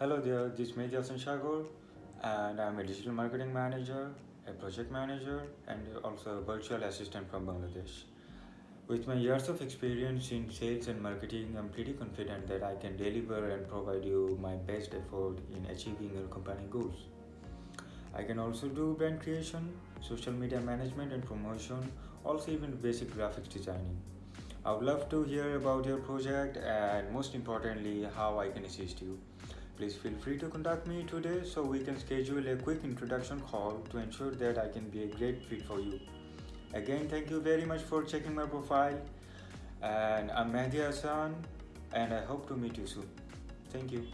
Hello there, this is Mehdi Hassan and I'm a digital marketing manager, a project manager and also a virtual assistant from Bangladesh. With my years of experience in sales and marketing, I'm pretty confident that I can deliver and provide you my best effort in achieving your company goals. I can also do brand creation, social media management and promotion, also even basic graphics designing. I would love to hear about your project and most importantly, how I can assist you. Please feel free to contact me today so we can schedule a quick introduction call to ensure that I can be a great fit for you. Again, thank you very much for checking my profile. And I'm Mehdi Hassan and I hope to meet you soon. Thank you.